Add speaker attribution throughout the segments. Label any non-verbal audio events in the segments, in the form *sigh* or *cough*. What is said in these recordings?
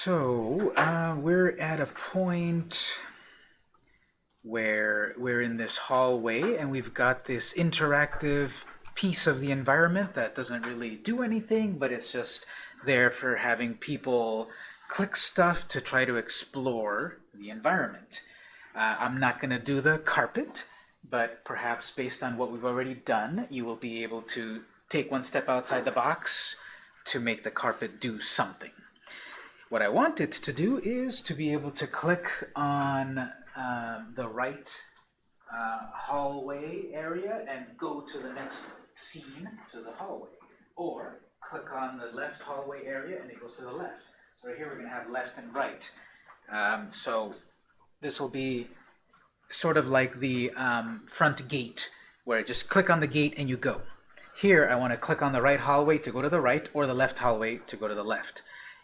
Speaker 1: So, uh, we're at a point where we're in this hallway and we've got this interactive piece of the environment that doesn't really do anything, but it's just there for having people click stuff to try to explore the environment. Uh, I'm not going to do the carpet, but perhaps based on what we've already done, you will be able to take one step outside the box to make the carpet do something. What I want it to do is to be able to click on uh, the right uh, hallway area and go to the next scene to the hallway. Or click on the left hallway area and it goes to the left. So right here we're going to have left and right. Um, so this will be sort of like the um, front gate where just click on the gate and you go. Here I want to click on the right hallway to go to the right or the left hallway to go to the left.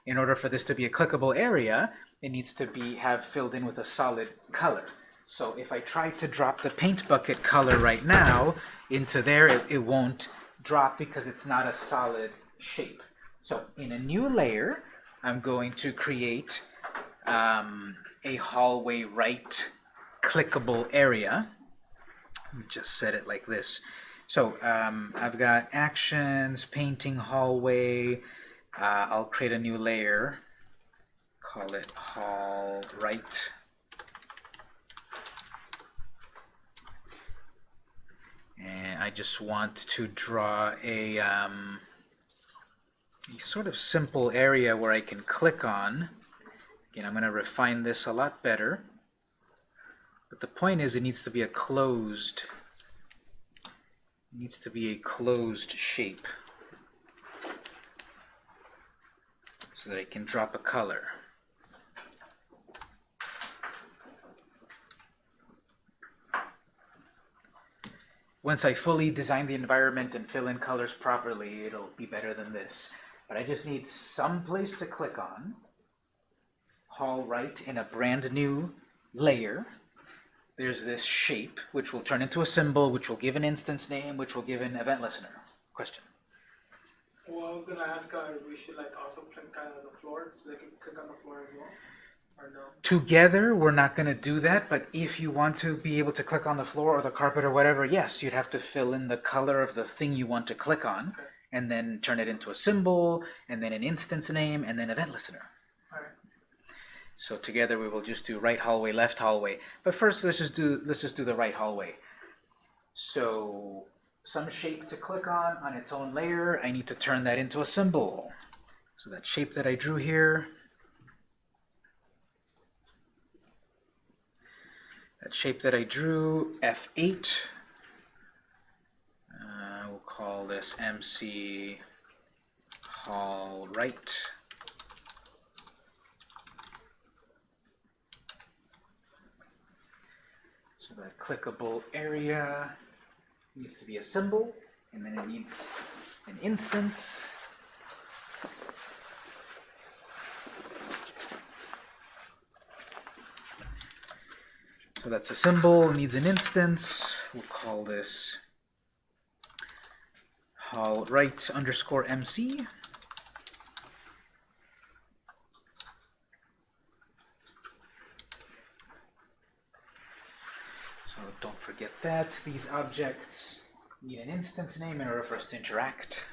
Speaker 1: In order for this to be a clickable area, it needs to be have filled in with a solid color. So if I try to drop the paint bucket color right now into there, it, it won't drop because it's not a solid shape. So in a new layer, I'm going to create um, a hallway right clickable area. Just set it like this. So um, I've got actions, painting hallway, uh, I'll create a new layer, call it hall right. And I just want to draw a, um, a sort of simple area where I can click on. Again, I'm going to refine this a lot better. But the point is it needs to be a closed, needs to be a closed shape. So that I can drop a color. Once I fully design the environment and fill in colors properly, it'll be better than this. But I just need some place to click on. Hall right in a brand new layer. There's this shape, which will turn into a symbol, which will give an instance name, which will give an event listener. Question?
Speaker 2: Well, I was gonna ask uh, if we should like also click on the floor so they can click on the floor as well, or no?
Speaker 1: Together, we're not going to do that, but if you want to be able to click on the floor or the carpet or whatever, yes, you'd have to fill in the color of the thing you want to click on,
Speaker 2: Okay.
Speaker 1: and then turn it into a symbol, and then an instance name, and then event listener.
Speaker 2: Alright.
Speaker 1: So together we will just do right hallway, left hallway. But first, let's just do let's just do the right hallway. So some shape to click on on its own layer. I need to turn that into a symbol. So that shape that I drew here, that shape that I drew, F8. Uh, we'll call this MC Hall Right. So that clickable area needs to be a symbol, and then it needs an instance. So that's a symbol, needs an instance. We'll call this hall right underscore MC. So don't forget that. These objects need an instance name in order for us to interact.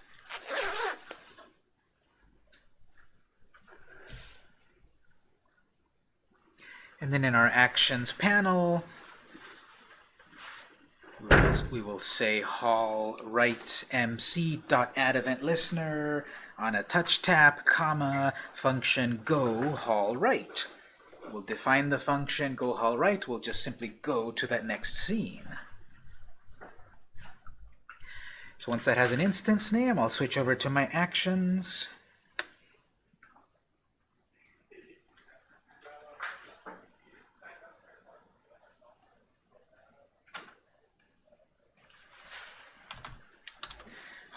Speaker 1: And then in our actions panel, we will, say hall right mc dot add event listener on a touch tap comma function go hall right. We'll define the function go hall right. We'll just simply go to that next scene. So once that has an instance name, I'll switch over to my actions.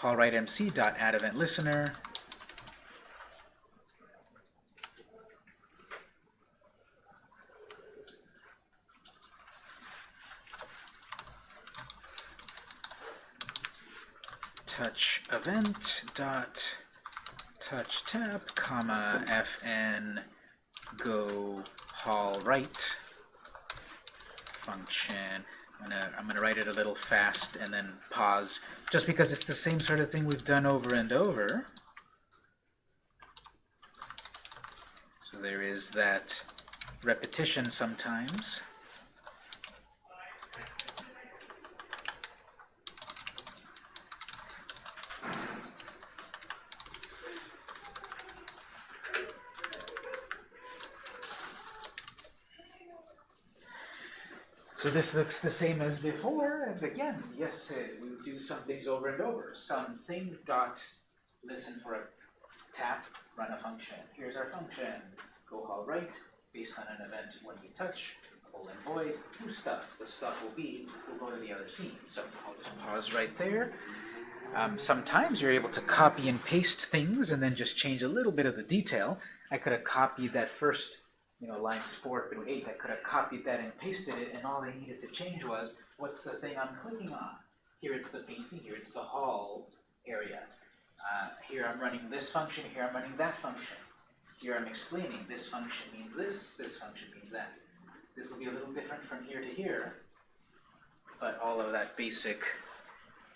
Speaker 1: hallrightmc dot add event listener. Touch event dot touch tap, comma, fn, go hall right function. I'm gonna, I'm gonna write it a little fast and then pause, just because it's the same sort of thing we've done over and over. So there is that repetition sometimes. So this looks the same as before, and again, yes, we do some things over and over. Something dot listen for a tap, run a function. Here's our function. Go hall right, based on an event when you touch, colon void, do stuff. The stuff will be, we'll go to the other scene. So I'll just pause right there. Um, sometimes you're able to copy and paste things and then just change a little bit of the detail. I could have copied that first you know, lines four through eight, I could have copied that and pasted it, and all I needed to change was, what's the thing I'm clicking on? Here it's the painting, here it's the hall area. Uh, here I'm running this function, here I'm running that function. Here I'm explaining, this function means this, this function means that. This will be a little different from here to here, but all of that basic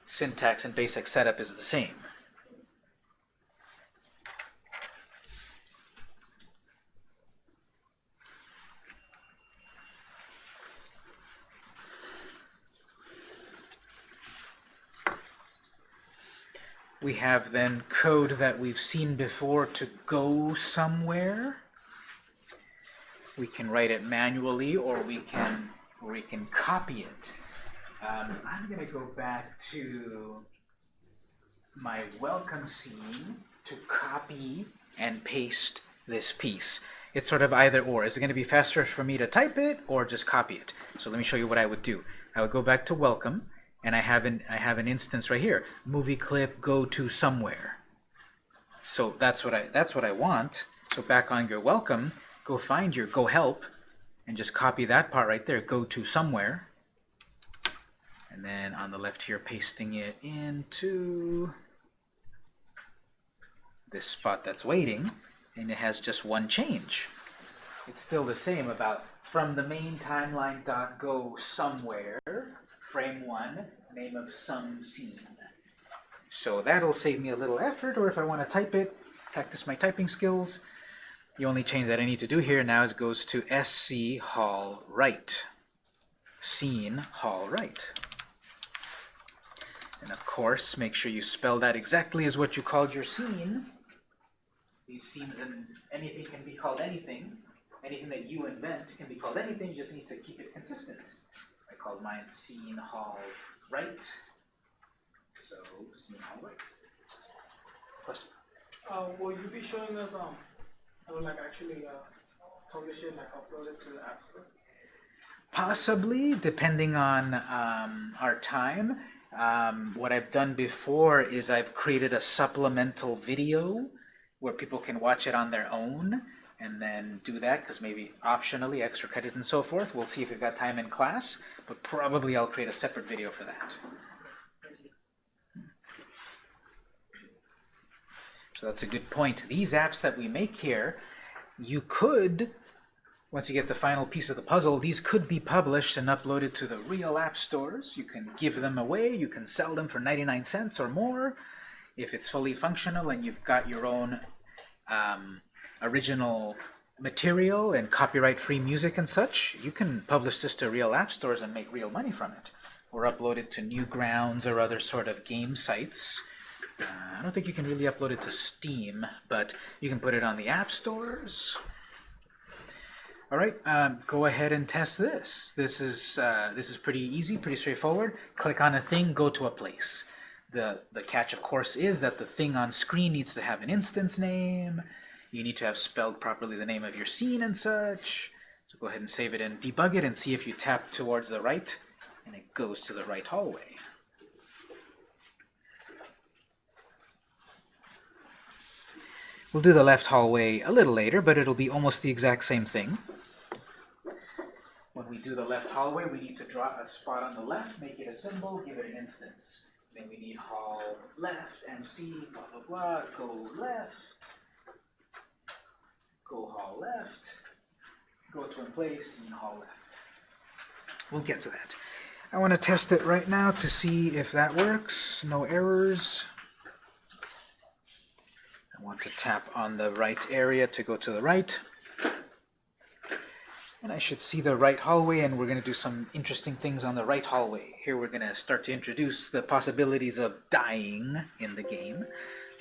Speaker 1: syntax and basic setup is the same. We have then code that we've seen before to go somewhere. We can write it manually or we can or we can copy it. Um, I'm going to go back to my welcome scene to copy and paste this piece. It's sort of either or. Is it going to be faster for me to type it or just copy it? So let me show you what I would do. I would go back to welcome and I have an I have an instance right here. Movie clip go to somewhere. So that's what I that's what I want. So back on your welcome, go find your go help and just copy that part right there, go to somewhere. And then on the left here, pasting it into this spot that's waiting, and it has just one change. It's still the same about from the main timeline dot go somewhere frame one, name of some scene. So that'll save me a little effort, or if I want to type it, practice my typing skills, the only change that I need to do here now is goes to SC Hall Right. Scene Hall Right. And of course, make sure you spell that exactly as what you called your scene. These scenes and anything can be called anything. Anything that you invent can be called anything, you just need to keep it consistent called Scene Hall Right. So, Scene Hall Right. Question?
Speaker 2: Uh, will you be showing us, um, I would like actually, uh, publish it, like upload it to the App Store?
Speaker 1: Possibly, depending on um, our time. Um, what I've done before is I've created a supplemental video where people can watch it on their own and then do that because maybe optionally extra credit and so forth. We'll see if we've got time in class, but probably I'll create a separate video for that. So that's a good point. These apps that we make here, you could, once you get the final piece of the puzzle, these could be published and uploaded to the real app stores. You can give them away. You can sell them for 99 cents or more. If it's fully functional and you've got your own um, original material and copyright-free music and such, you can publish this to real app stores and make real money from it. Or upload it to Newgrounds or other sort of game sites. Uh, I don't think you can really upload it to Steam, but you can put it on the app stores. All right, um, go ahead and test this. This is uh, this is pretty easy, pretty straightforward. Click on a thing, go to a place. The the catch, of course, is that the thing on screen needs to have an instance name. You need to have spelled properly the name of your scene and such. So go ahead and save it and debug it and see if you tap towards the right and it goes to the right hallway. We'll do the left hallway a little later, but it'll be almost the exact same thing. When we do the left hallway, we need to draw a spot on the left, make it a symbol, give it an instance. Then we need hall left, MC, blah, blah, blah, go left. Go hall left, go to in place, and hall left. We'll get to that. I want to test it right now to see if that works. No errors. I want to tap on the right area to go to the right. And I should see the right hallway, and we're going to do some interesting things on the right hallway. Here we're going to start to introduce the possibilities of dying in the game,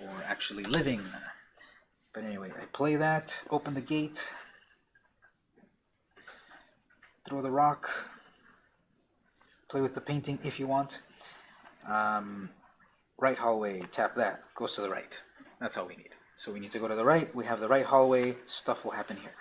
Speaker 1: or actually living. But anyway, I play that, open the gate, throw the rock, play with the painting if you want. Um, right hallway, tap that, goes to the right. That's all we need. So we need to go to the right, we have the right hallway, stuff will happen here.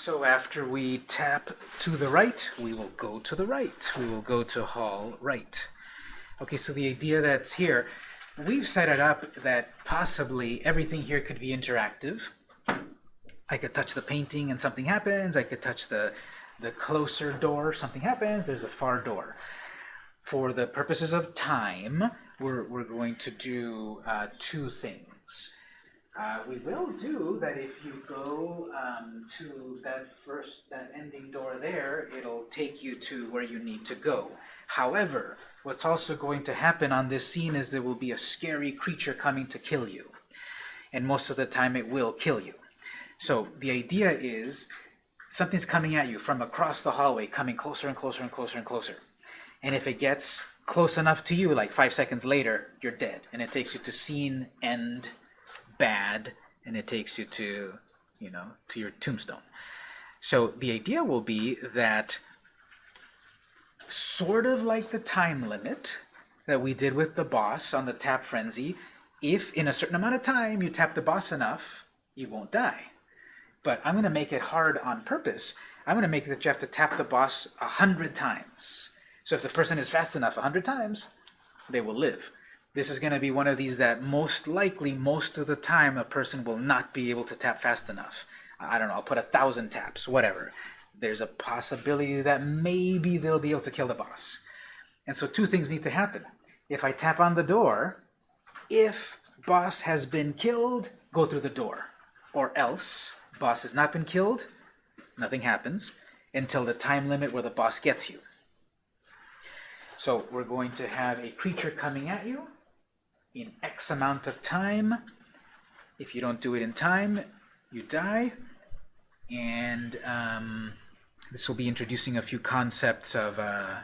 Speaker 1: So after we tap to the right, we will go to the right. We will go to hall right. Okay, so the idea that's here, we've set it up that possibly everything here could be interactive. I could touch the painting and something happens. I could touch the, the closer door, something happens. There's a far door. For the purposes of time, we're, we're going to do uh, two things. Uh, we will do that if you go um, to that first, that ending door there, it'll take you to where you need to go. However, what's also going to happen on this scene is there will be a scary creature coming to kill you. And most of the time it will kill you. So the idea is something's coming at you from across the hallway, coming closer and closer and closer and closer. And if it gets close enough to you, like five seconds later, you're dead. And it takes you to scene end bad and it takes you to you know to your tombstone. So the idea will be that sort of like the time limit that we did with the boss on the tap frenzy if in a certain amount of time you tap the boss enough you won't die. But I'm gonna make it hard on purpose. I'm gonna make it that you have to tap the boss a hundred times. So if the person is fast enough a hundred times they will live this is going to be one of these that most likely, most of the time, a person will not be able to tap fast enough. I don't know, I'll put a thousand taps, whatever. There's a possibility that maybe they'll be able to kill the boss. And so two things need to happen. If I tap on the door, if boss has been killed, go through the door. Or else, boss has not been killed, nothing happens until the time limit where the boss gets you. So we're going to have a creature coming at you in X amount of time. If you don't do it in time, you die. And um, This will be introducing a few concepts of uh,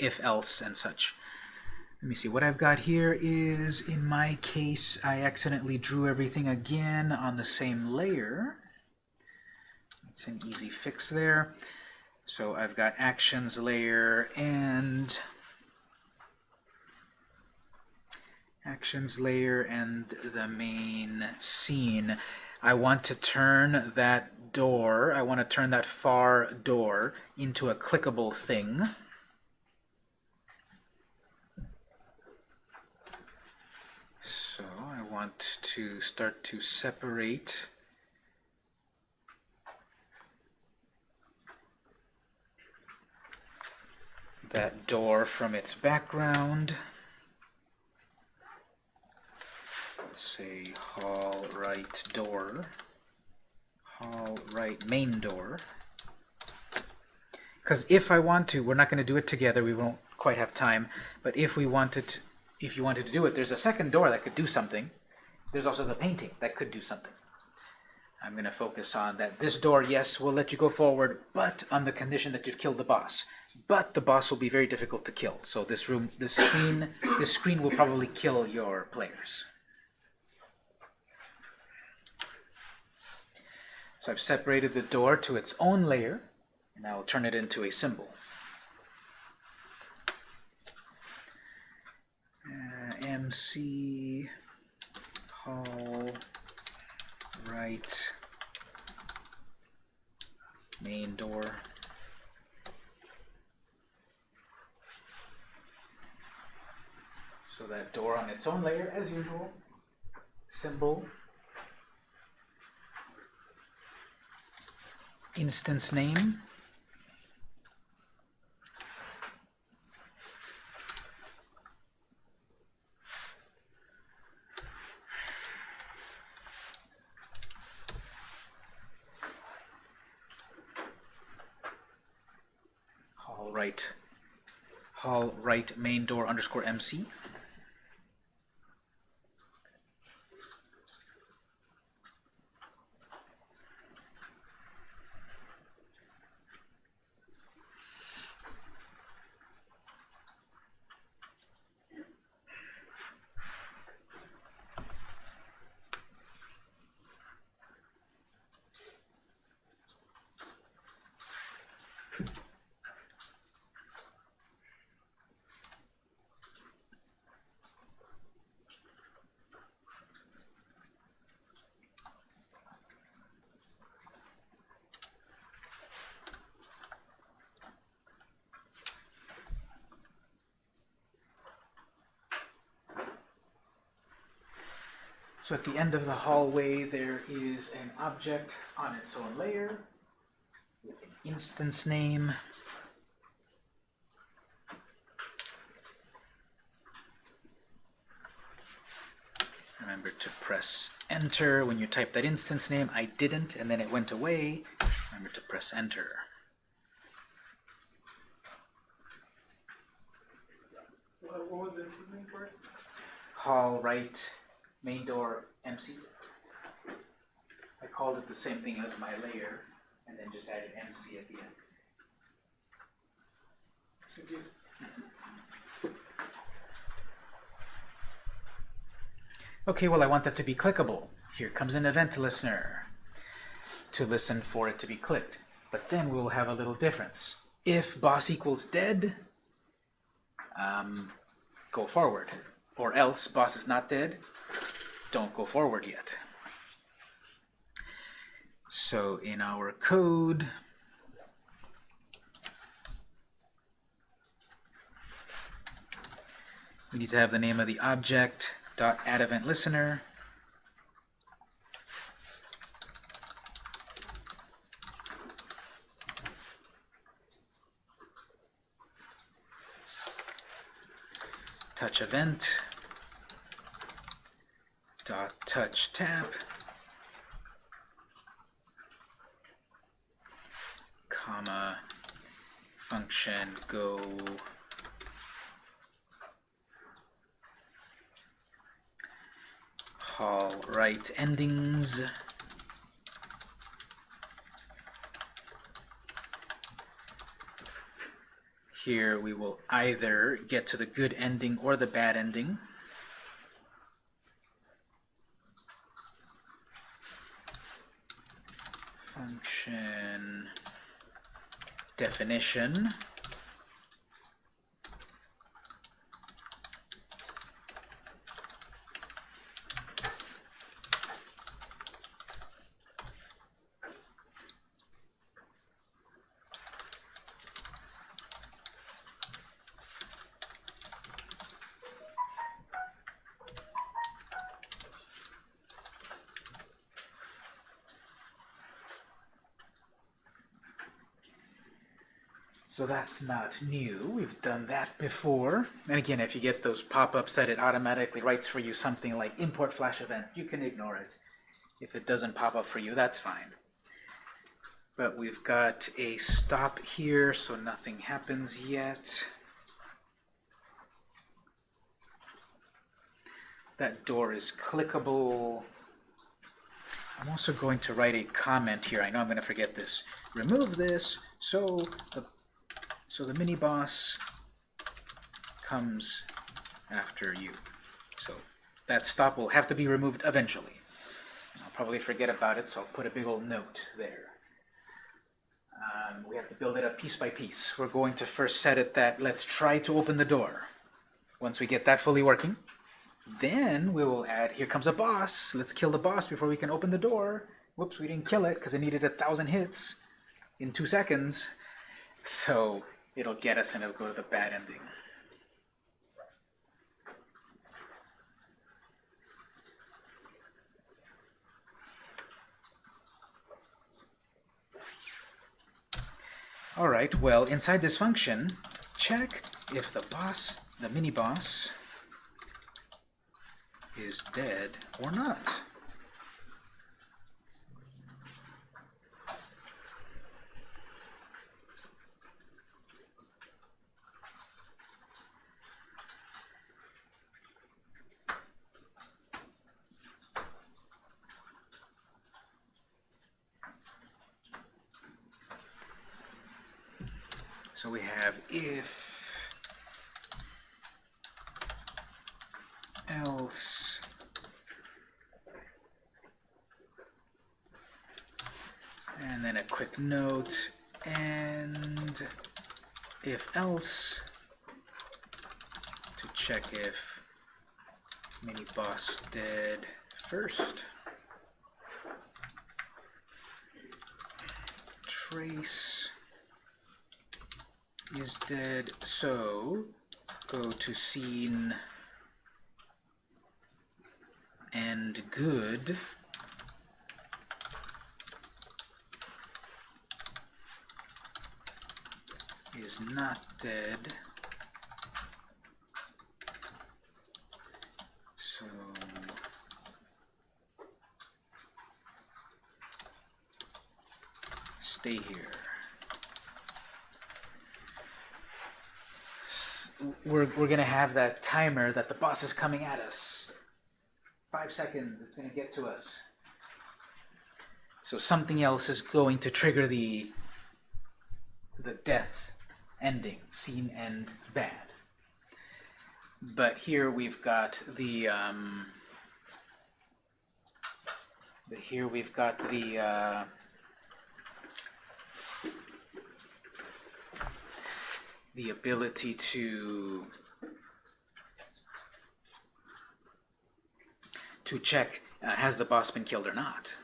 Speaker 1: if-else and such. Let me see, what I've got here is, in my case, I accidentally drew everything again on the same layer. It's an easy fix there. So I've got actions layer and actions layer and the main scene. I want to turn that door, I want to turn that far door into a clickable thing. So I want to start to separate that door from its background. Let's say hall right door, hall right main door. Because if I want to, we're not going to do it together, we won't quite have time, but if we wanted to, if you wanted to do it, there's a second door that could do something. There's also the painting that could do something. I'm going to focus on that this door, yes, will let you go forward, but on the condition that you've killed the boss. But the boss will be very difficult to kill. So this room, this screen, this screen will probably kill your players. So I've separated the door to its own layer, and I will turn it into a symbol. Uh, MC Hall right main door. So that door on its own layer, as usual, symbol, instance name, hall right, hall right main door underscore MC. So at the end of the hallway, there is an object on its own layer with an instance name. Remember to press enter when you type that instance name. I didn't, and then it went away. Remember to press enter.
Speaker 2: What, was this name for it?
Speaker 1: Hall right main door MC. I called it the same thing as my layer, and then just added MC at the end.
Speaker 2: Thank you.
Speaker 1: Okay, well I want that to be clickable. Here comes an event listener to listen for it to be clicked. But then we'll have a little difference. If boss equals dead, um, go forward. Or else boss is not dead, don't go forward yet. So in our code, we need to have the name of the object, dot add event listener. Touch event dot touch tap. Comma function go. Hall right endings. Here we will either get to the good ending or the bad ending. Function definition. So that's not new. We've done that before. And again, if you get those pop-ups that it automatically writes for you something like import flash event, you can ignore it. If it doesn't pop up for you, that's fine. But we've got a stop here, so nothing happens yet. That door is clickable. I'm also going to write a comment here. I know I'm going to forget this. Remove this so the so the mini boss comes after you. So that stop will have to be removed eventually. I'll probably forget about it, so I'll put a big old note there. Um, we have to build it up piece by piece. We're going to first set it that let's try to open the door. Once we get that fully working, then we will add, here comes a boss. Let's kill the boss before we can open the door. Whoops, we didn't kill it because it needed a thousand hits in two seconds. So it'll get us and it'll go to the bad ending. Alright, well, inside this function, check if the boss, the mini-boss, is dead or not. So we have if else. And then a quick note and if else to check if mini boss dead first. Trace is dead, so go to scene and good. is not dead. So stay here. We're, we're going to have that timer that the boss is coming at us. Five seconds, it's going to get to us. So something else is going to trigger the, the death ending, scene end bad. But here we've got the, um, but here we've got the, uh, the ability to to check uh, has the boss been killed or not.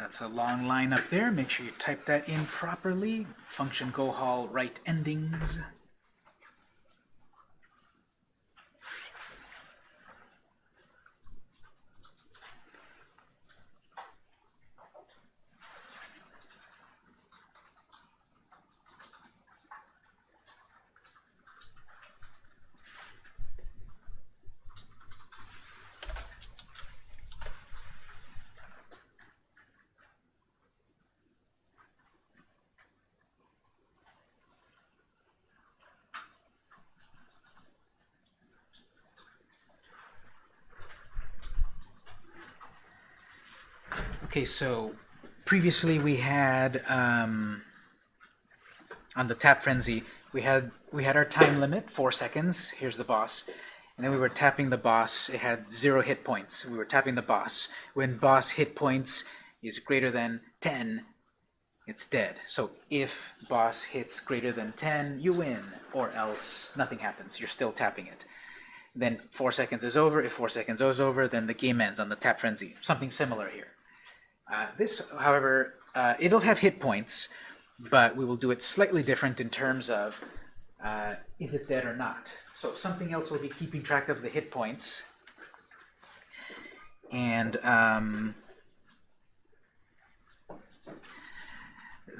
Speaker 1: That's a long line up there. Make sure you type that in properly. Function gohal right endings. Okay, so previously we had um, on the tap frenzy we had we had our time limit four seconds. Here's the boss, and then we were tapping the boss. It had zero hit points. We were tapping the boss. When boss hit points is greater than 10, it's dead. So if boss hits greater than 10, you win, or else nothing happens. You're still tapping it. Then four seconds is over. If four seconds is over, then the game ends on the tap frenzy. Something similar here. Uh, this, however, uh, it'll have hit points, but we will do it slightly different in terms of uh, is it dead or not. So something else will be keeping track of the hit points. And um,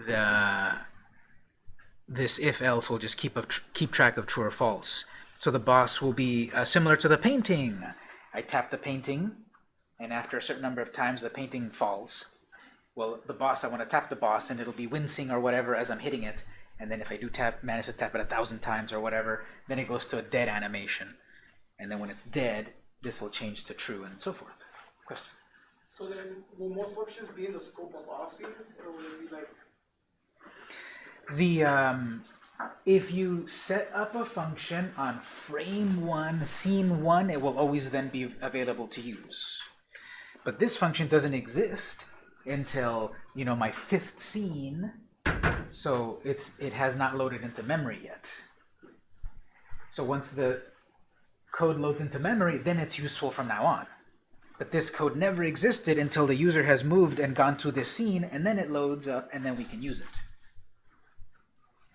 Speaker 1: the this if else will just keep up tr keep track of true or false. So the boss will be uh, similar to the painting. I tap the painting, and after a certain number of times, the painting falls. Well, the boss, I want to tap the boss, and it'll be wincing or whatever as I'm hitting it. And then if I do tap, manage to tap it a thousand times or whatever, then it goes to a dead animation. And then when it's dead, this will change to true and so forth. Question?
Speaker 2: So then, will most functions be in the scope of all scenes, or will it be like,
Speaker 1: The um, if you set up a function on frame one, scene one, it will always then be available to use. But this function doesn't exist until you know my fifth scene, so it's it has not loaded into memory yet. So once the code loads into memory, then it's useful from now on. But this code never existed until the user has moved and gone to this scene, and then it loads up, and then we can use it.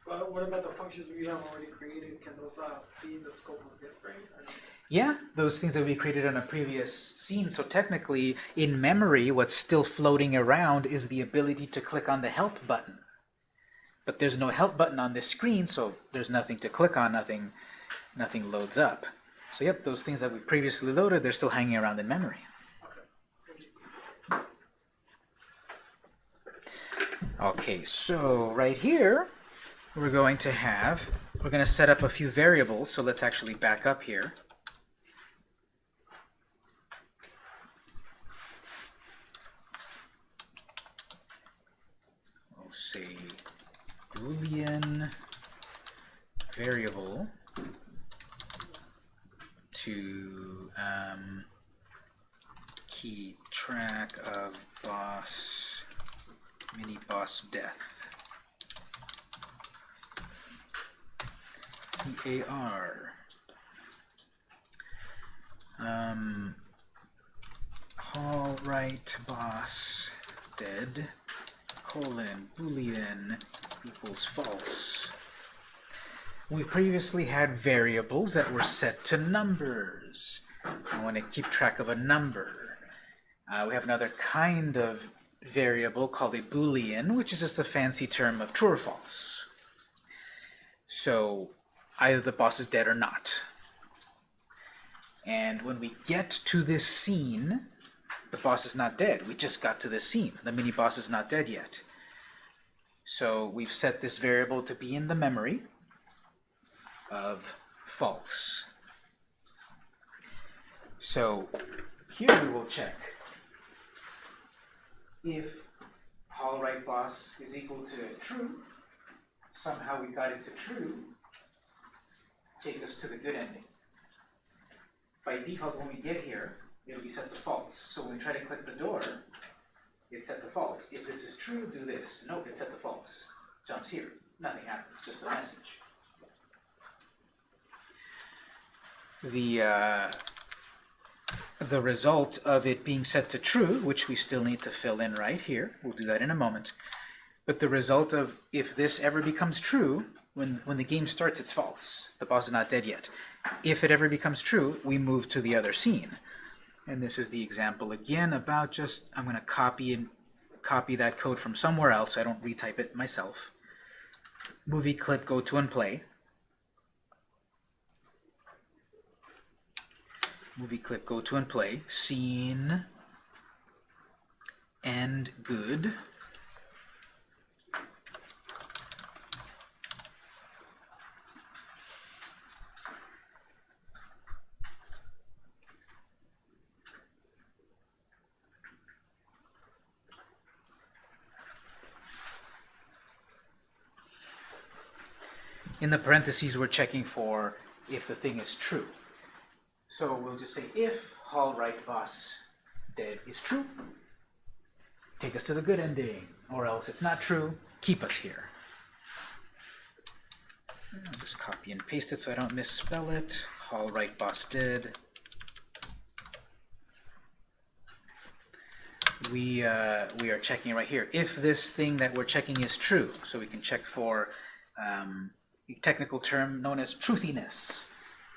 Speaker 2: Uh, what about the functions we have already created? Can those uh, be in the scope of this frame?
Speaker 1: Yeah, those things that we created on a previous scene. So technically, in memory, what's still floating around is the ability to click on the help button. But there's no help button on this screen, so there's nothing to click on, nothing, nothing loads up. So yep, those things that we previously loaded, they're still hanging around in memory. Okay, so right here, we're going to have, we're going to set up a few variables, so let's actually back up here. We'll say boolean variable to um, keep track of boss mini boss death. EAR. Um, Hall right boss dead colon boolean equals false. We previously had variables that were set to numbers. I want to keep track of a number. Uh, we have another kind of variable called a boolean, which is just a fancy term of true or false. So either the boss is dead or not. And when we get to this scene, the boss is not dead. We just got to this scene. The mini boss is not dead yet. So we've set this variable to be in the memory of false. So here we will check if Hall right boss is equal to true. Somehow we got it to true. Take us to the good ending. By default, when we get here, it'll be set to false. So when we try to click the door, it's set to false. If this is true, do this. Nope, it's set to false. Jumps here. Nothing happens, just a message. The, uh, the result of it being set to true, which we still need to fill in right here, we'll do that in a moment, but the result of if this ever becomes true, when, when the game starts, it's false. The boss is not dead yet. If it ever becomes true, we move to the other scene. And this is the example again about just, I'm going to copy and copy that code from somewhere else. I don't retype it myself. Movie clip, go to and play. Movie clip, go to and play. Scene and good. In the parentheses, we're checking for if the thing is true. So we'll just say if Hall right boss dead is true, take us to the good ending, or else it's not true, keep us here. I'll just copy and paste it so I don't misspell it. Hall right boss dead. We, uh, we are checking right here. If this thing that we're checking is true, so we can check for um, technical term known as truthiness.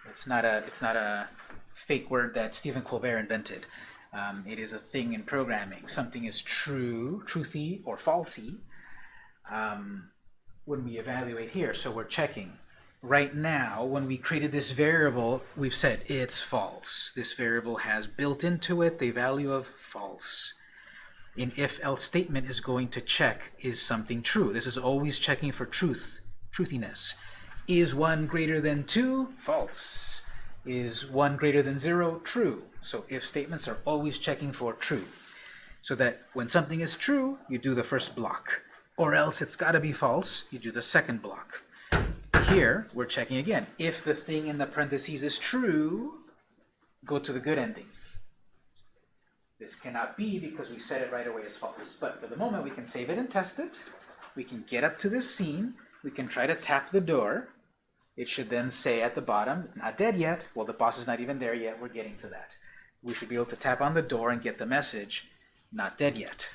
Speaker 1: It's not a, it's not a fake word that Stephen Colbert invented. Um, it is a thing in programming. Something is true, truthy, or falsy um, when we evaluate here. So we're checking. Right now, when we created this variable, we've said it's false. This variable has built into it the value of false. An if-else statement is going to check is something true. This is always checking for truth, truthiness. Is 1 greater than 2? False. Is 1 greater than 0? True. So if statements are always checking for true. So that when something is true, you do the first block. Or else it's got to be false, you do the second block. Here, we're checking again. If the thing in the parentheses is true, go to the good ending. This cannot be because we set it right away as false. But for the moment, we can save it and test it. We can get up to this scene. We can try to tap the door. It should then say at the bottom, not dead yet. Well, the boss is not even there yet. We're getting to that. We should be able to tap on the door and get the message, not dead yet.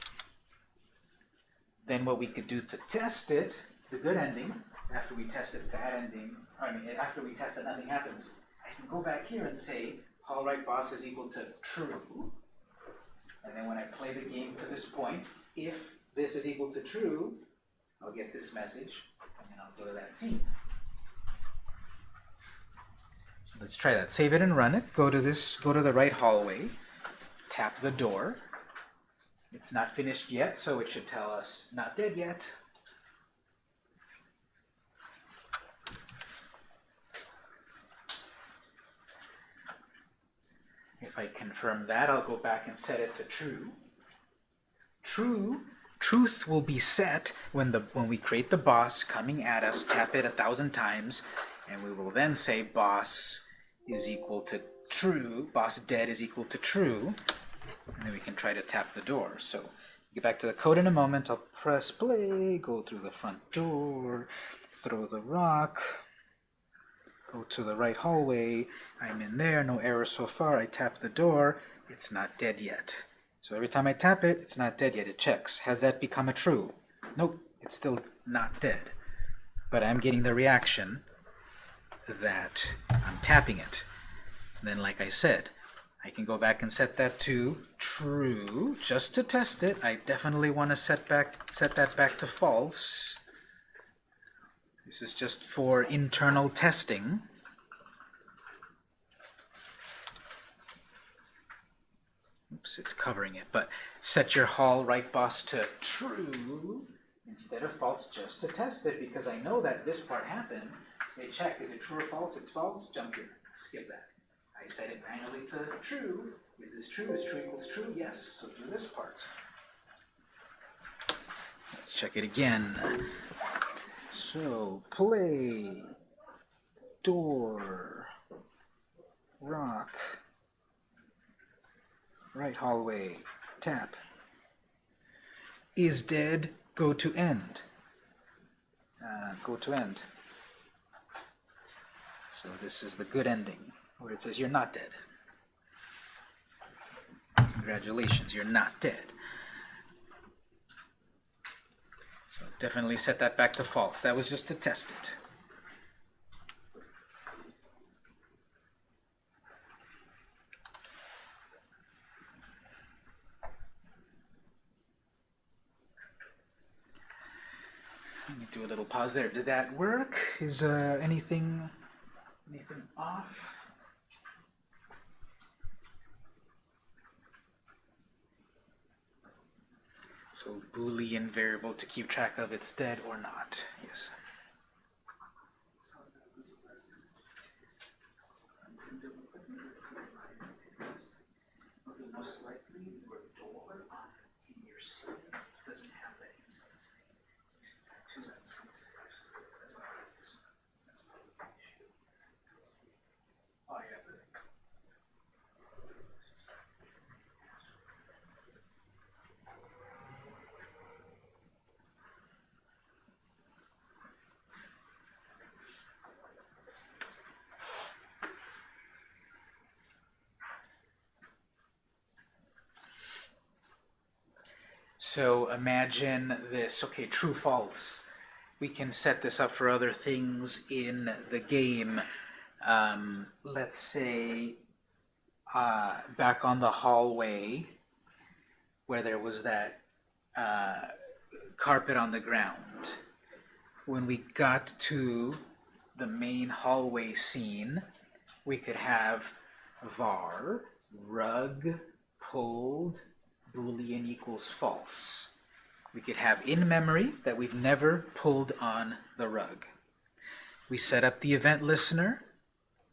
Speaker 1: Then what we could do to test it, the good ending, after we test it, bad ending, I mean, after we test it, nothing happens. I can go back here and say, Hall right boss is equal to true. And then when I play the game to this point, if this is equal to true, I'll get this message, go to that scene. So let's try that. Save it and run it. Go to this, go to the right hallway, tap the door. It's not finished yet, so it should tell us not dead yet. If I confirm that, I'll go back and set it to true. True, truth will be set when the when we create the boss coming at us, tap it a thousand times, and we will then say boss is equal to true, boss dead is equal to true, and then we can try to tap the door. So get back to the code in a moment. I'll press play, go through the front door, throw the rock, go to the right hallway. I'm in there, no error so far. I tap the door. It's not dead yet. So every time I tap it, it's not dead yet. It checks. Has that become a true? Nope, it's still not dead. But I'm getting the reaction that I'm tapping it. Then, like I said, I can go back and set that to true just to test it. I definitely want to set back set that back to false. This is just for internal testing. Oops, it's covering it. But set your Hall right boss to true instead of false just to test it because I know that this part happened. They check, is it true or false? It's false, jump here, skip that. I set it manually to true. Is this true? Is true equals true? Yes, so do this part. Let's check it again. So, play, door, rock, right hallway, tap. Is dead, go to end. Uh, go to end. So this is the good ending, where it says you're not dead. Congratulations, you're not dead. So definitely set that back to false. That was just to test it. Do a little pause there. Did that work? Is uh, anything anything off? So Boolean variable to keep track of it's dead or not. Yes. Most likely your door in your city doesn't have that instance. To that instance. That's what I use. So imagine this, okay, true, false. We can set this up for other things in the game. Um, let's say uh, back on the hallway where there was that uh, carpet on the ground. When we got to the main hallway scene, we could have var rug pulled boolean equals false. We could have in memory that we've never pulled on the rug. We set up the event listener,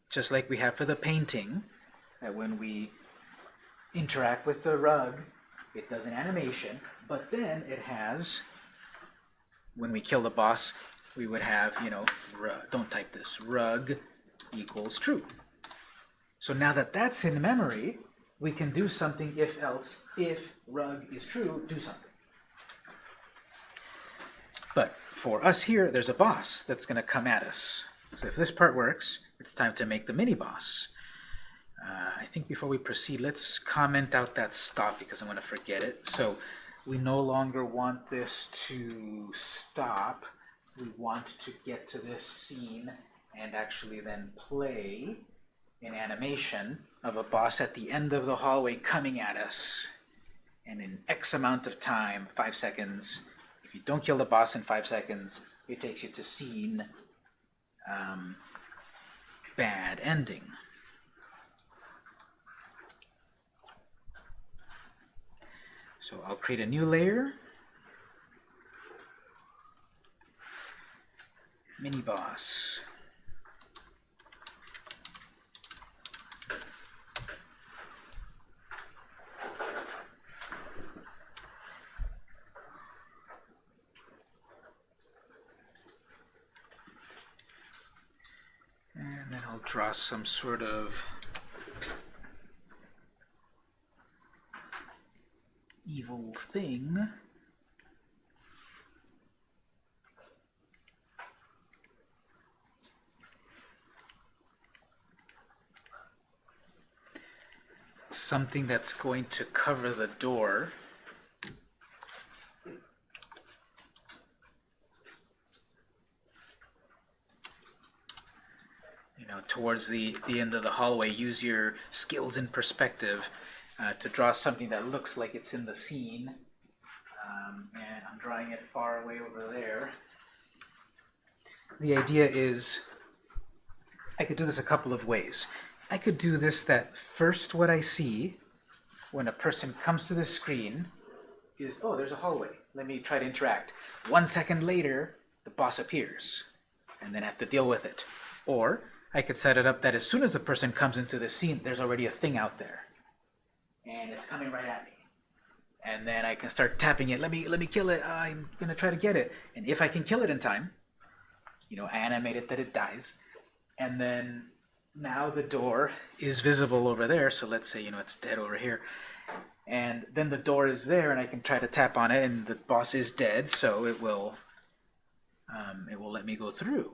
Speaker 1: just like we have for the painting, that when we interact with the rug, it does an animation, but then it has, when we kill the boss, we would have, you know, rug, don't type this, rug equals true. So now that that's in memory, we can do something if else. If rug is true, do something. But for us here, there's a boss that's going to come at us. So if this part works, it's time to make the mini-boss. Uh, I think before we proceed, let's comment out that stop because I'm going to forget it. So we no longer want this to stop. We want to get to this scene and actually then play an animation of a boss at the end of the hallway coming at us. And in X amount of time, five seconds, if you don't kill the boss in five seconds, it takes you to scene um, bad ending. So I'll create a new layer. Mini boss. And then I'll draw some sort of evil thing. Something that's going to cover the door. Know, towards the, the end of the hallway, use your skills in perspective uh, to draw something that looks like it's in the scene. Um, and I'm drawing it far away over there. The idea is, I could do this a couple of ways. I could do this that first what I see when a person comes to the screen is, oh, there's a hallway. Let me try to interact. One second later, the boss appears, and then I have to deal with it. Or I could set it up that as soon as the person comes into the scene, there's already a thing out there and it's coming right at me. And then I can start tapping it. Let me let me kill it. I'm gonna try to get it. And if I can kill it in time, you know, I animate it that it dies. And then now the door is visible over there. So let's say you know it's dead over here. And then the door is there, and I can try to tap on it, and the boss is dead, so it will um, it will let me go through.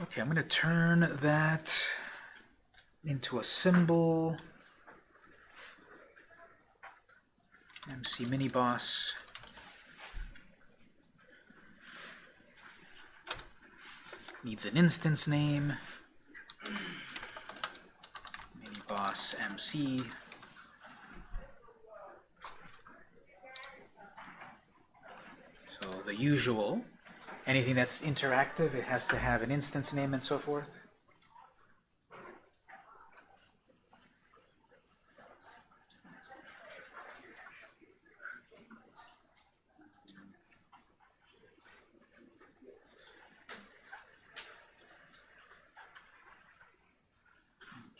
Speaker 1: Okay, I'm going to turn that into a symbol. MC mini boss. Needs an instance name. Mini boss MC. So the usual. Anything that's interactive, it has to have an instance name and so forth.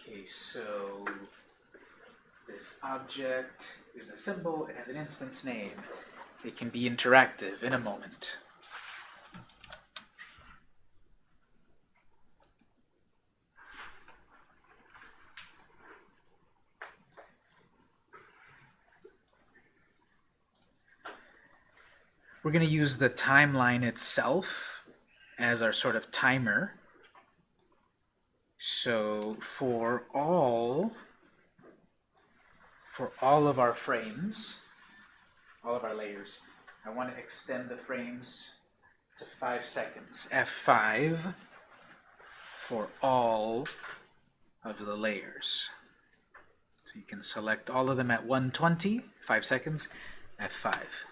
Speaker 1: Okay, so this object is a symbol, it has an instance name. It can be interactive in a moment. We're going to use the timeline itself as our sort of timer. So for all for all of our frames, all of our layers, I want to extend the frames to 5 seconds. F5 for all of the layers. So you can select all of them at 120, 5 seconds, F5.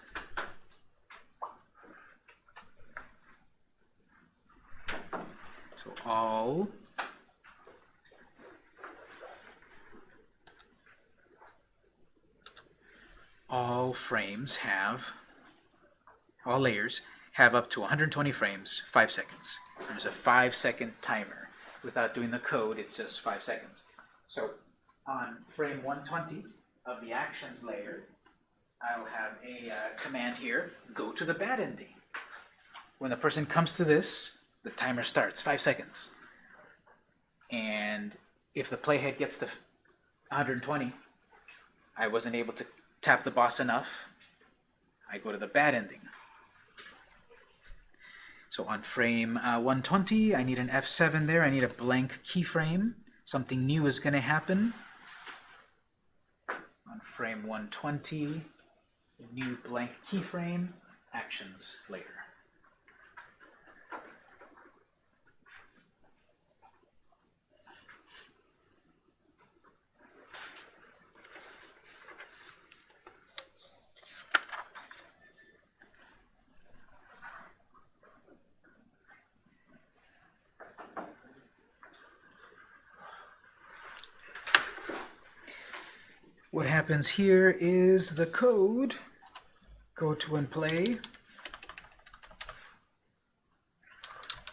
Speaker 1: So all all frames have, all layers have up to 120 frames, 5 seconds. There's a 5 second timer. Without doing the code, it's just 5 seconds. So on frame 120 of the actions layer, I'll have a uh, command here, go to the bad ending. When the person comes to this, the timer starts, 5 seconds. And if the playhead gets to 120, I wasn't able to tap the boss enough, I go to the bad ending. So on frame uh, 120, I need an F7 there. I need a blank keyframe. Something new is going to happen. On frame 120, new blank keyframe, actions layer. What happens here is the code, go to and play,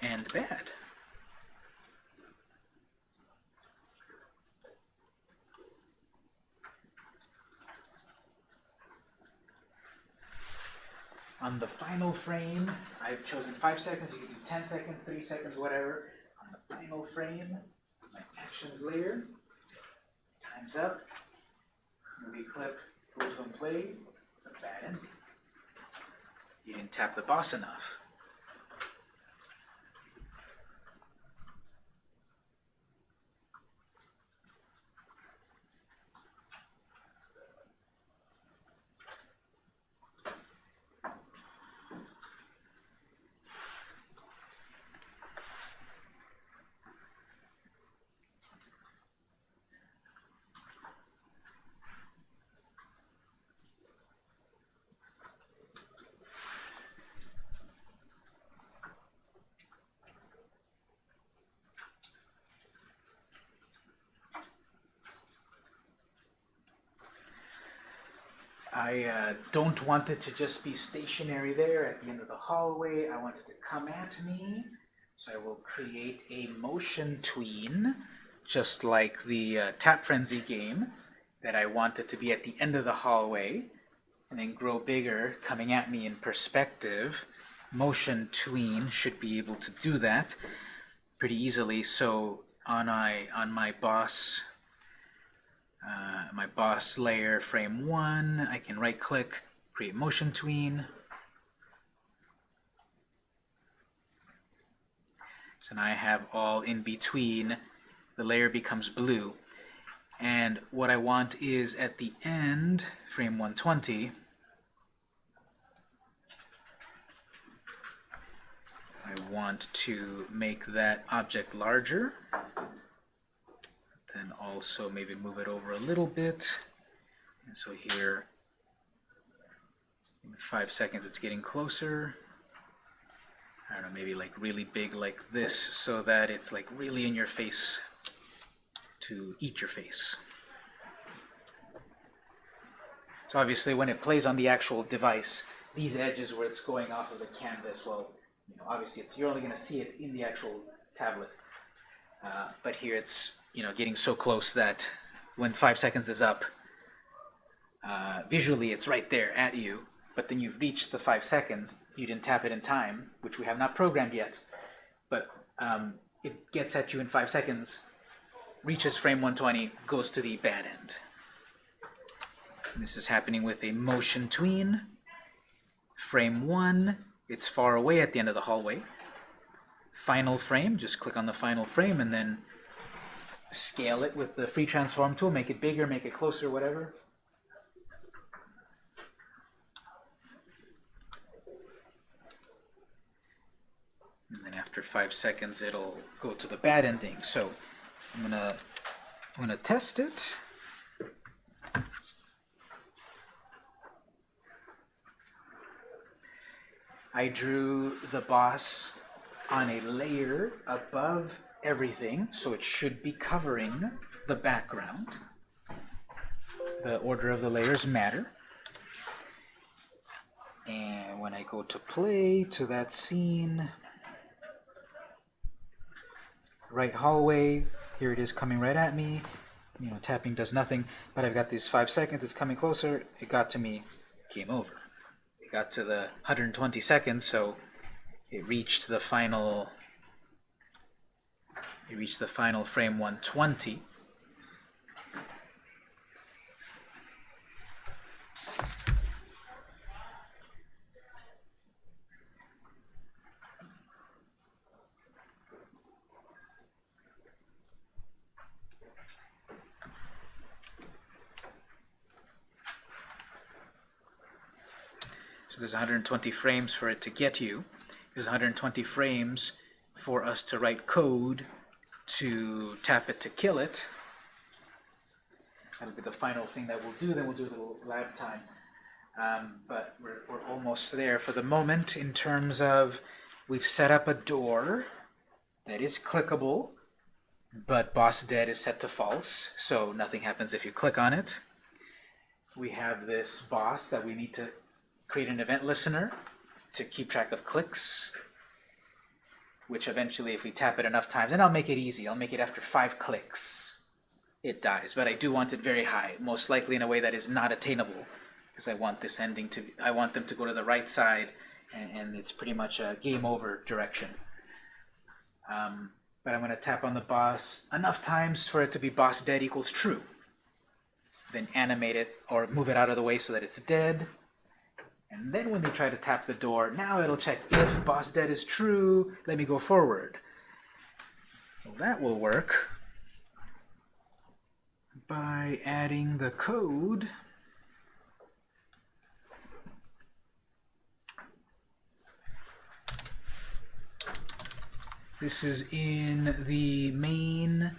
Speaker 1: and bad. On the final frame, I've chosen 5 seconds, you can do 10 seconds, 3 seconds, whatever. On the final frame, my actions layer, time's up, movie clip, go to and play, bad ending. You didn't tap the boss enough. I uh, don't want it to just be stationary there at the end of the hallway. I want it to come at me. So I will create a motion tween, just like the uh, Tap Frenzy game, that I want it to be at the end of the hallway, and then grow bigger, coming at me in perspective. Motion tween should be able to do that pretty easily. So on, I, on my boss uh, my boss layer frame 1, I can right click, create motion tween. So now I have all in between, the layer becomes blue. And what I want is at the end, frame 120, I want to make that object larger. Then also maybe move it over a little bit. And so here, in five seconds, it's getting closer. I don't know, maybe like really big like this so that it's like really in your face to eat your face. So obviously when it plays on the actual device, these edges where it's going off of the canvas, well, you know, obviously it's, you're only going to see it in the actual tablet. Uh, but here it's you know getting so close that when five seconds is up, uh, visually it's right there at you, but then you've reached the five seconds, you didn't tap it in time, which we have not programmed yet, but um, it gets at you in five seconds, reaches frame 120, goes to the bad end. And this is happening with a motion tween. Frame 1, it's far away at the end of the hallway. final frame, just click on the final frame and then scale it with the free transform tool, make it bigger, make it closer, whatever. And then after five seconds, it'll go to the bad ending. So I'm gonna I'm gonna test it. I drew the boss on a layer above everything, so it should be covering the background. The order of the layers matter. And when I go to play to that scene, right hallway, here it is coming right at me. You know, tapping does nothing, but I've got these five seconds, it's coming closer, it got to me, game over. It got to the 120 seconds, so it reached the final it reach the final frame 120 So there's 120 frames for it to get you. There's 120 frames for us to write code to tap it to kill it. That'll be the final thing that we'll do, then we'll do a little lab time. Um, but we're, we're almost there for the moment in terms of we've set up a door that is clickable, but boss dead is set to false, so nothing happens if you click on it. We have this boss that we need to create an event listener to keep track of clicks, which eventually, if we tap it enough times, and I'll make it easy, I'll make it after five clicks, it dies. But I do want it very high, most likely in a way that is not attainable, because I want this ending to, I want them to go to the right side, and, and it's pretty much a game over direction. Um, but I'm going to tap on the boss enough times for it to be boss dead equals true. Then animate it, or move it out of the way so that it's dead. And then when they try to tap the door, now it'll check if boss dead is true, let me go forward. Well, that will work by adding the code. This is in the main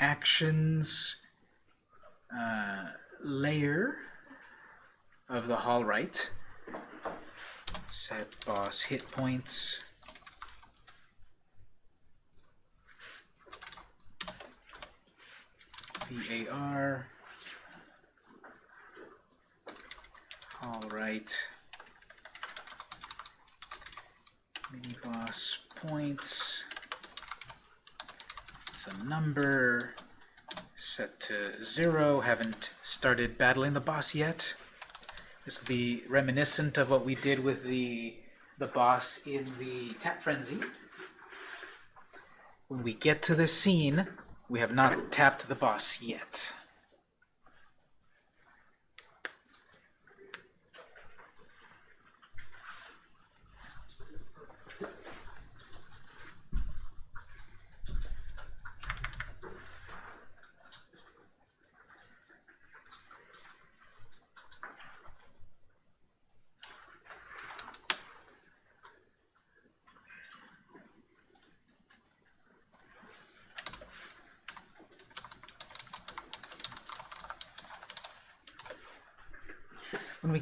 Speaker 1: actions uh, layer of the hall right. Set boss hit points. VAR. All right. Mini boss points. It's a number set to zero. Haven't started battling the boss yet. This will be reminiscent of what we did with the the boss in the tap frenzy. When we get to this scene, we have not tapped the boss yet.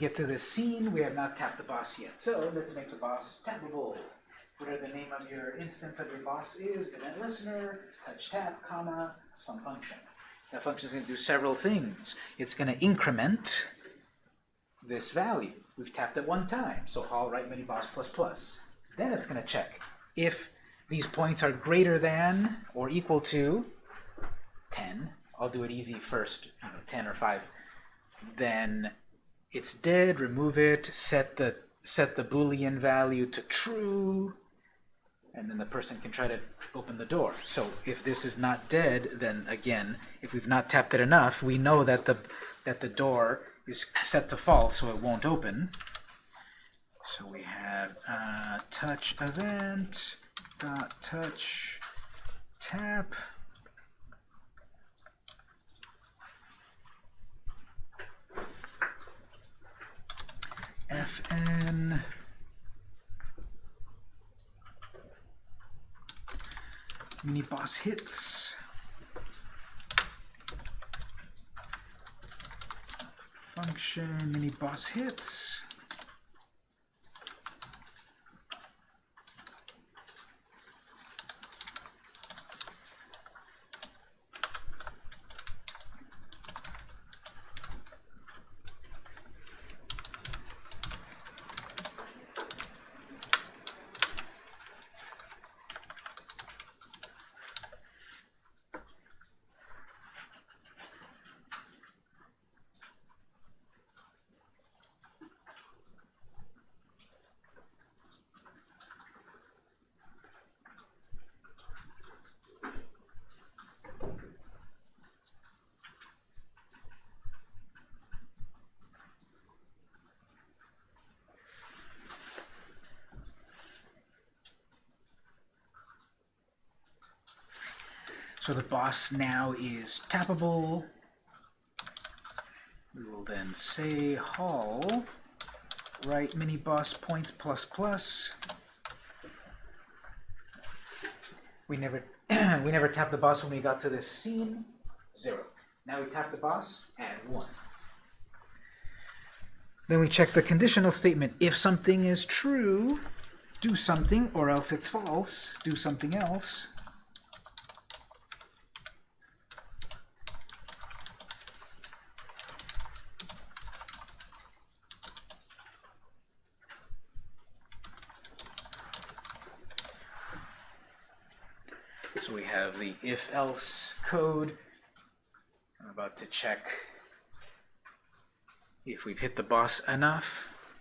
Speaker 1: Get to this scene, we have not tapped the boss yet. So let's make the boss tappable. Whatever the name of your instance of your boss is, event listener, touch tap, comma, some function. That function is going to do several things. It's going to increment this value. We've tapped it one time, so hall right mini boss plus plus. Then it's going to check if these points are greater than or equal to 10. I'll do it easy first, you know, 10 or 5. Then it's dead, remove it, set the set the boolean value to true, and then the person can try to open the door. So if this is not dead, then again, if we've not tapped it enough, we know that the that the door is set to false, so it won't open. So we have uh, touch event dot touch tap fn mini boss hits. Function mini boss hits Boss now is tappable. We will then say hall right mini boss points plus plus. We never *clears throat* we never tapped the boss when we got to this scene. Zero. Now we tap the boss, add one. Then we check the conditional statement. If something is true, do something, or else it's false, do something else. So we have the if-else code. I'm about to check if we've hit the boss enough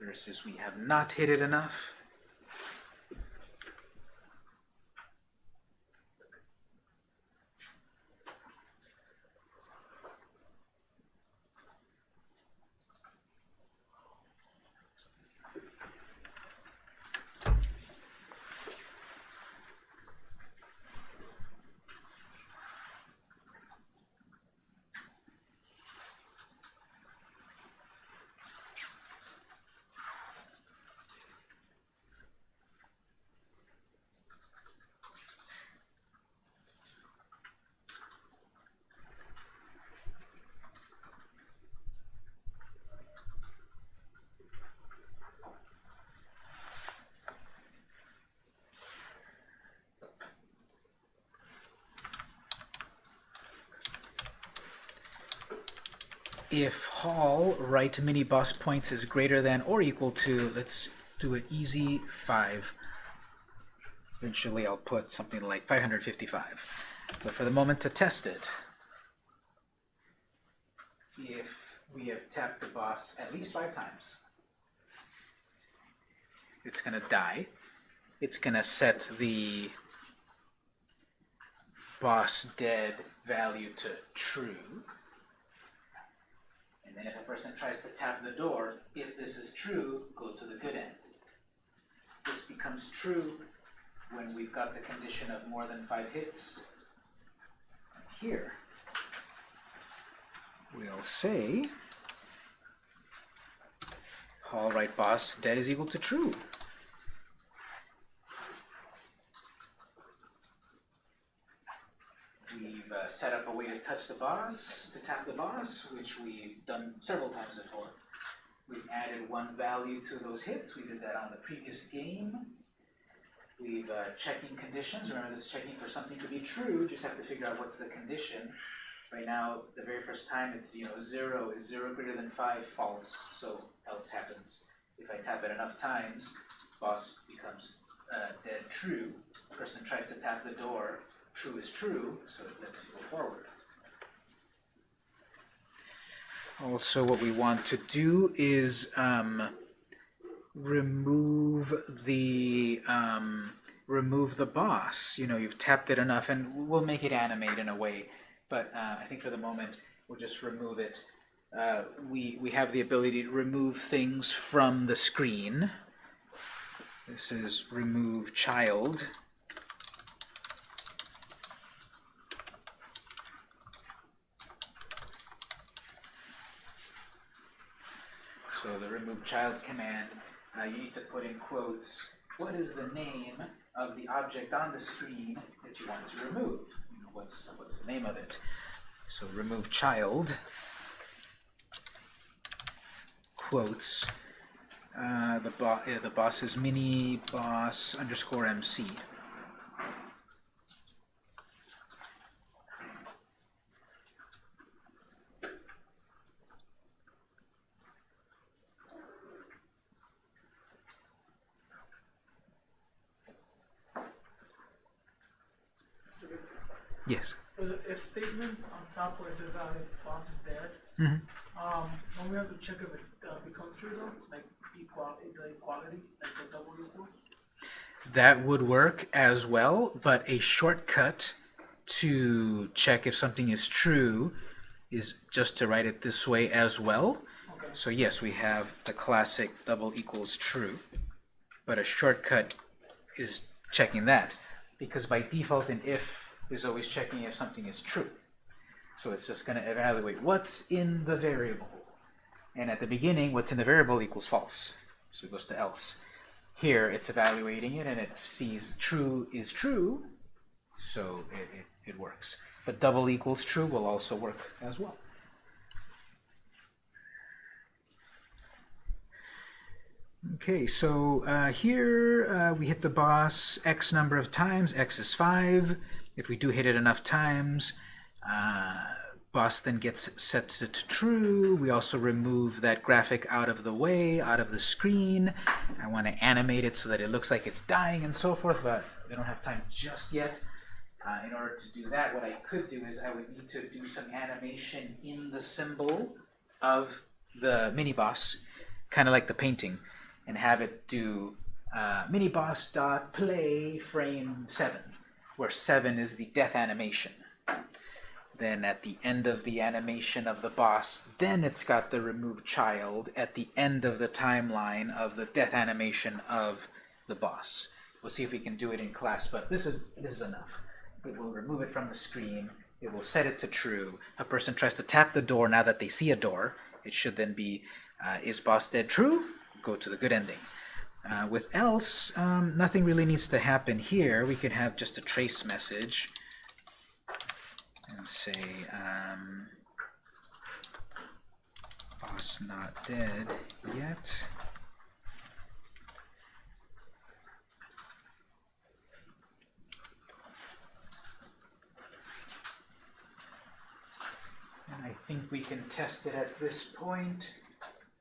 Speaker 1: versus we have not hit it enough. If hall right mini boss points is greater than or equal to, let's do it easy, 5. Eventually I'll put something like 555. But for the moment to test it, if we have tapped the boss at least five times, it's going to die. It's going to set the boss dead value to true. And then if a person tries to tap the door, if this is true, go to the good end. This becomes true when we've got the condition of more than five hits. Here, we'll say all right boss dead is equal to true. We've uh, set up a way to touch the boss, to tap the boss, which we've done several times before. We've added one value to those hits. We did that on the previous game. We've uh, checking conditions. Remember, this is checking for something to be true. Just have to figure out what's the condition. Right now, the very first time, it's you know zero is zero greater than five, false. So else happens. If I tap it enough times, boss becomes uh, dead true. Person tries to tap the door, true is true, so lets go forward. Also, what we want to do is um, remove the um, remove the boss. You know, you've tapped it enough, and we'll make it animate in a way. But uh, I think for the moment, we'll just remove it. Uh, we we have the ability to remove things from the screen. This is remove child. So the remove child command, uh, you need to put in quotes, what is the name of the object on the screen that you want to remove? You know, what's, what's the name of it? So remove child, quotes, uh, the, bo uh, the boss is mini boss underscore MC.
Speaker 2: That's a big thing.
Speaker 1: Yes.
Speaker 2: For the if statement on top where it says uh, if boss is dead, um, don't we have to check if it uh, becomes true though, like equality, the equality, like the double equals?
Speaker 1: That would work as well, but a shortcut to check if something is true is just to write it this way as well.
Speaker 2: Okay.
Speaker 1: So yes, we have the classic double equals true, but a shortcut is checking that, because by default an if is always checking if something is true. So it's just going to evaluate what's in the variable. And at the beginning, what's in the variable equals false. So it goes to else. Here, it's evaluating it, and it sees true is true, so it, it, it works. But double equals true will also work as well. Okay, so uh, here uh, we hit the boss x number of times, x is 5. If we do hit it enough times, uh, boss then gets set to, to true. We also remove that graphic out of the way, out of the screen. I want to animate it so that it looks like it's dying and so forth, but we don't have time just yet. Uh, in order to do that, what I could do is I would need to do some animation in the symbol of the mini boss, kind of like the painting, and have it do uh, mini boss dot play frame seven, where seven is the death animation. Then at the end of the animation of the boss, then it's got the remove child at the end of the timeline of the death animation of the boss. We'll see if we can do it in class, but this is this is enough. It will remove it from the screen. It will set it to true. A person tries to tap the door now that they see a door. It should then be, uh, is boss dead true? Go to the good ending. Uh, with else, um, nothing really needs to happen here. We could have just a trace message and say, um, boss not dead yet. And I think we can test it at this point.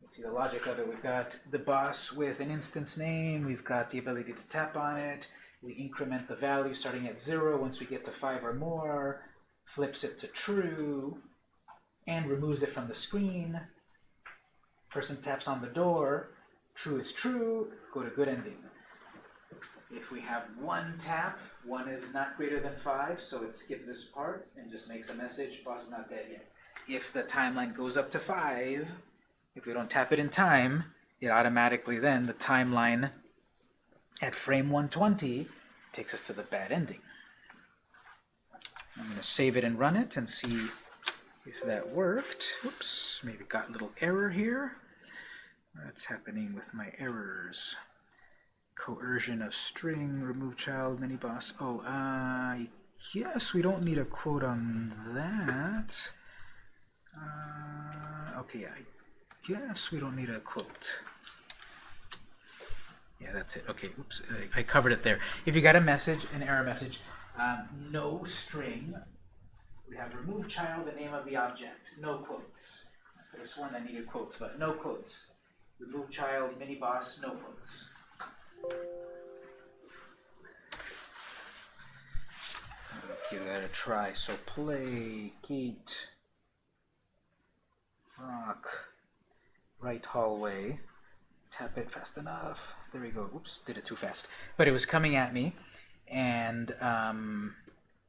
Speaker 1: See the logic of it. We've got the boss with an instance name. We've got the ability to tap on it. We increment the value starting at zero. Once we get to five or more, flips it to true, and removes it from the screen. Person taps on the door. True is true. Go to good ending. If we have one tap, one is not greater than five, so it skips this part and just makes a message, boss is not dead yet. If the timeline goes up to five, if we don't tap it in time, it automatically then, the timeline at frame 120 takes us to the bad ending. I'm going to save it and run it and see if that worked. Whoops, maybe got a little error here. What's happening with my errors? Coercion of string, remove child, mini boss. Oh, uh, yes, we don't need a quote on that. Uh, okay, I guess we don't need a quote. Yeah, that's it. Okay, oops, I- I covered it there. If you got a message, an error message, um, no string, we have remove child, the name of the object, no quotes. I could have sworn I needed quotes, but no quotes. Remove child, mini boss, no quotes. Give that a try. So play, gate, rock, right hallway. Tap it fast enough. There we go. Oops, did it too fast. But it was coming at me, and um,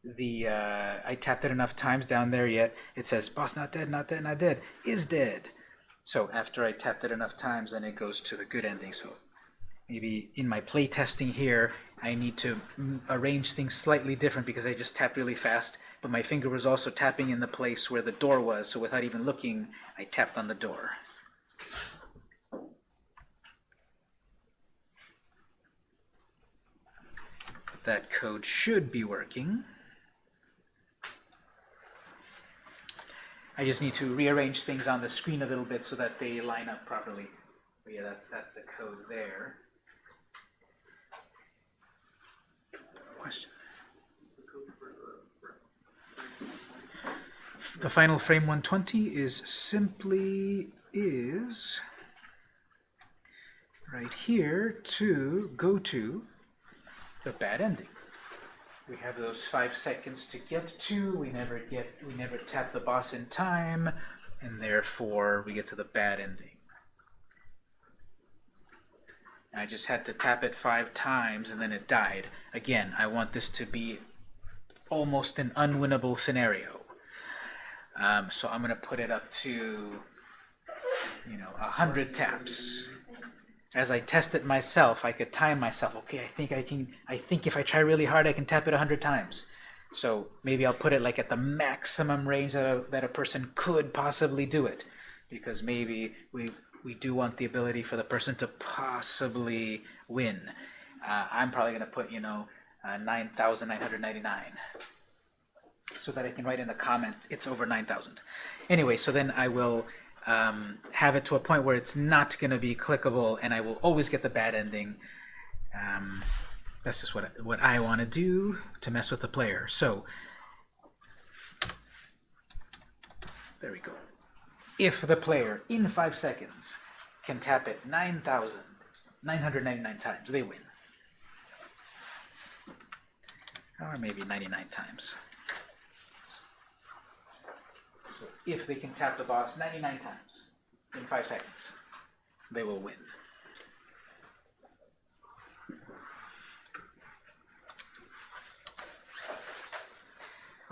Speaker 1: the uh, I tapped it enough times down there. Yet it says boss not dead, not dead, not dead, is dead. So after I tapped it enough times, then it goes to the good ending. So maybe in my play testing here, I need to mm, arrange things slightly different because I just tapped really fast, but my finger was also tapping in the place where the door was, so without even looking, I tapped on the door. That code should be working. I just need to rearrange things on the screen a little bit so that they line up properly. But yeah, that's that's the code there. Question. The final frame 120 is simply is right here to go to the bad ending. We have those five seconds to get to. We never get. We never tap the boss in time, and therefore we get to the bad ending. I just had to tap it five times, and then it died. Again, I want this to be almost an unwinnable scenario. Um, so I'm going to put it up to, you know, a hundred taps as I test it myself, I could time myself. Okay, I think I can. I think if I try really hard, I can tap it a hundred times. So maybe I'll put it like at the maximum range that a, that a person could possibly do it, because maybe we we do want the ability for the person to possibly win. Uh, I'm probably going to put you know uh, nine thousand nine hundred ninety nine, so that I can write in the comment it's over nine thousand. Anyway, so then I will um, have it to a point where it's not going to be clickable and I will always get the bad ending. Um, that's just what, what I want to do to mess with the player. So, there we go. If the player, in 5 seconds, can tap it 9,999 times, they win. Or maybe 99 times. So if they can tap the boss 99 times in 5 seconds, they will win.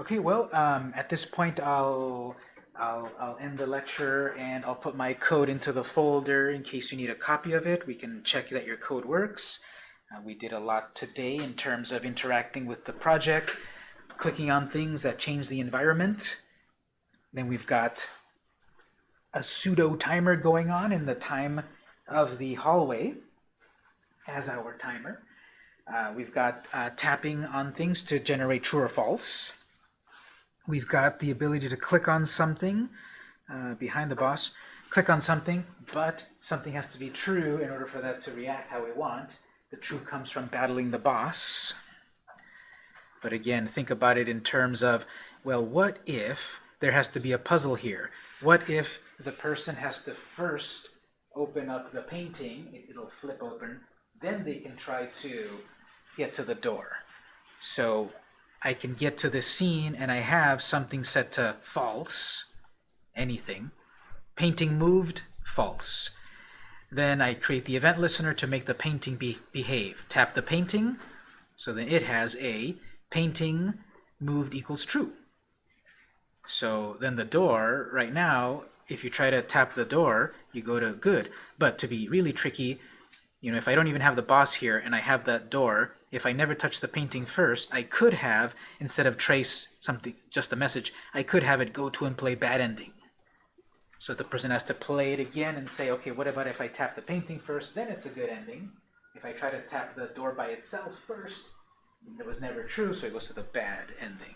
Speaker 1: Okay, well, um, at this point I'll, I'll, I'll end the lecture and I'll put my code into the folder in case you need a copy of it. We can check that your code works. Uh, we did a lot today in terms of interacting with the project, clicking on things that change the environment. Then we've got a pseudo timer going on in the time of the hallway as our timer. Uh, we've got uh, tapping on things to generate true or false. We've got the ability to click on something uh, behind the boss, click on something, but something has to be true in order for that to react how we want. The true comes from battling the boss. But again, think about it in terms of, well, what if there has to be a puzzle here. What if the person has to first open up the painting, it'll flip open, then they can try to get to the door. So I can get to the scene and I have something set to false, anything. Painting moved, false. Then I create the event listener to make the painting be behave. Tap the painting, so then it has a painting moved equals true. So then the door, right now, if you try to tap the door, you go to good. But to be really tricky, you know, if I don't even have the boss here and I have that door, if I never touch the painting first, I could have, instead of trace something, just a message, I could have it go to and play bad ending. So the person has to play it again and say, okay, what about if I tap the painting first, then it's a good ending. If I try to tap the door by itself first, it was never true, so it goes to the bad ending.